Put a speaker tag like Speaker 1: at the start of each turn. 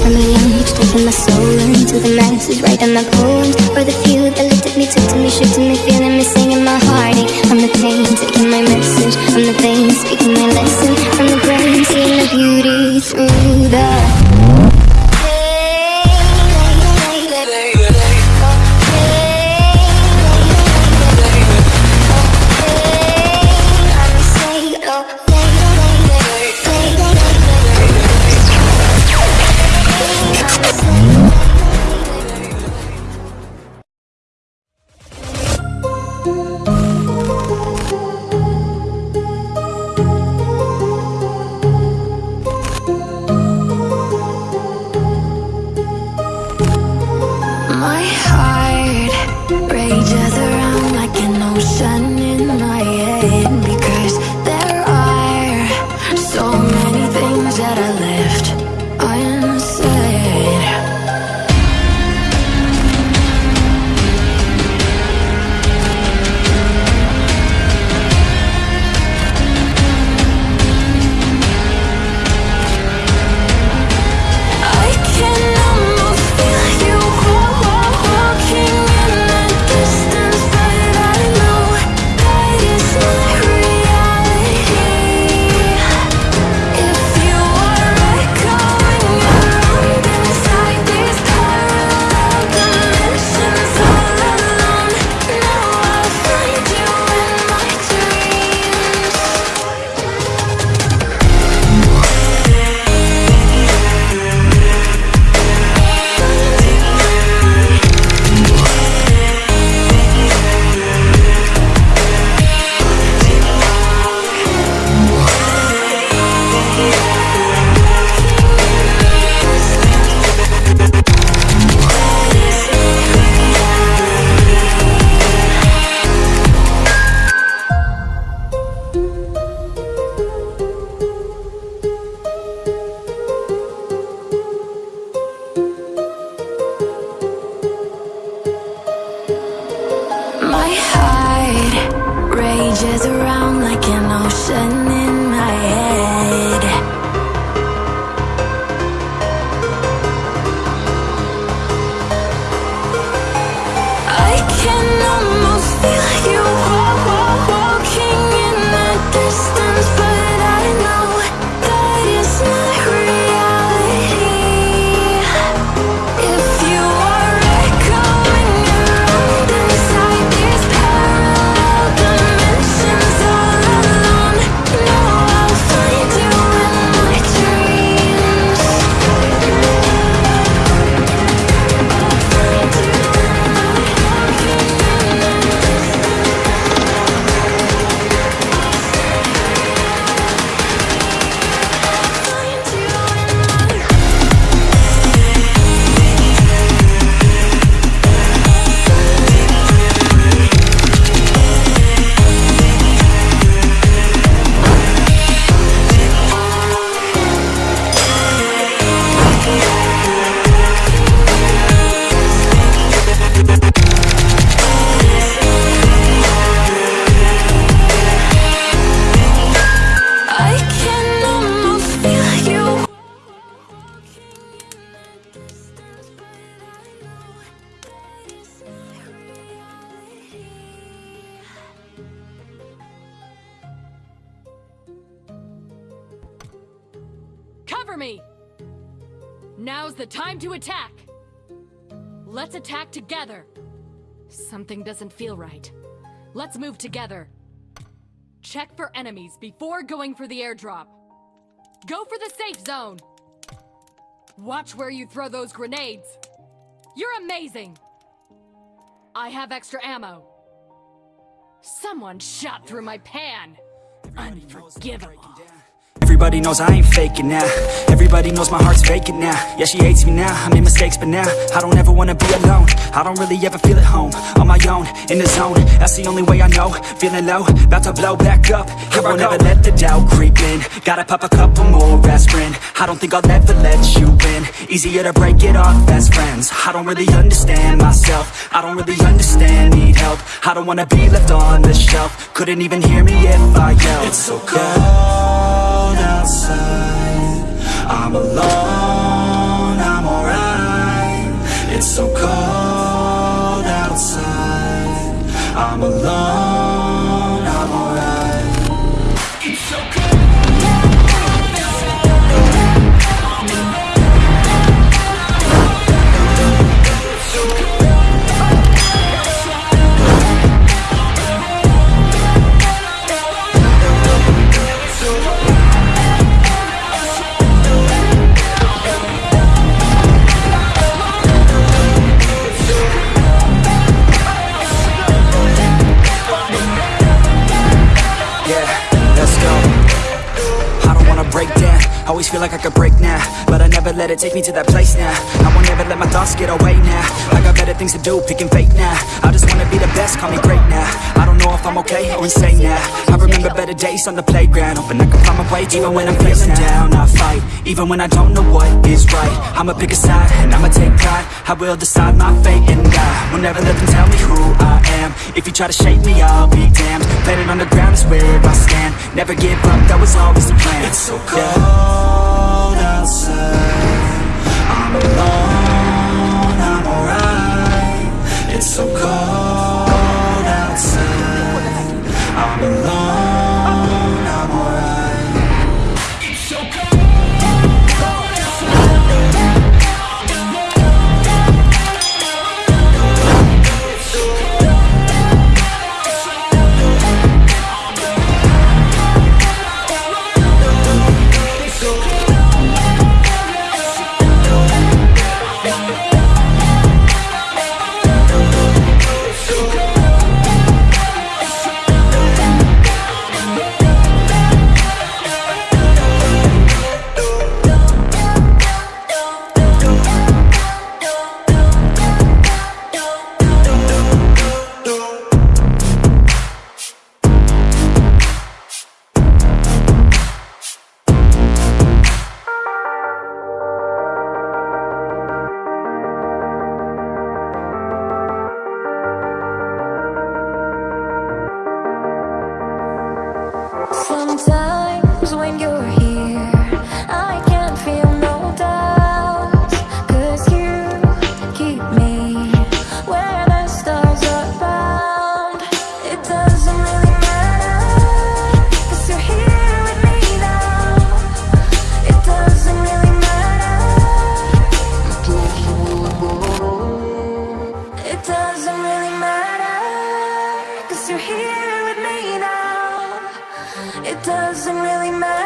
Speaker 1: from a young age Taking my soul into the masses Writing my poems for the few that looked at me Took to me, shook to me, feeling me Singing my heartache from the pain Taking my message. From the veins Speaking my lesson. From the brain Seeing the beauty through
Speaker 2: Me! Now's the time to attack! Let's attack together! Something doesn't feel right. Let's move together. Check for enemies before going for the airdrop. Go for the safe zone! Watch where you throw those grenades! You're amazing! I have extra ammo. Someone shot through my pan! Unforgivable.
Speaker 3: Everybody knows I ain't faking now. Everybody knows my heart's faking now. Yeah, she hates me now, I made mistakes but now I don't ever wanna be alone. I don't really ever feel at home. On my own, in the zone. That's the only way I know. Feeling low, about to blow back up. I won't ever let the doubt creep in. Gotta pop a couple more aspirin. I don't think I'll ever let you in Easier to break it off best friends. I don't really understand myself. I don't really understand, need help. I don't wanna be left on the shelf. Couldn't even hear me if I yelled. It's so cold outside. I'm alone, I'm alright. It's so cold outside. I'm alone. Down Always feel like I could break now But I never let it take me to that place now. I won't ever let my thoughts get away now. I got better things to do, picking fate now. I just wanna be the best, call me great now. I don't know if I'm okay or insane now. I remember better days on the playground Hoping I can find my way even when I'm feeling down. I fight, even when I don't know what is right. I'ma pick a side, and I'ma take pride. I will decide my fate and I will never let them tell me who I am. If you try to shake me, I'll be damned. Planet on the ground is where I stand. Never give up, that was always the plan. It's so cold cold outside time doesn't really matter.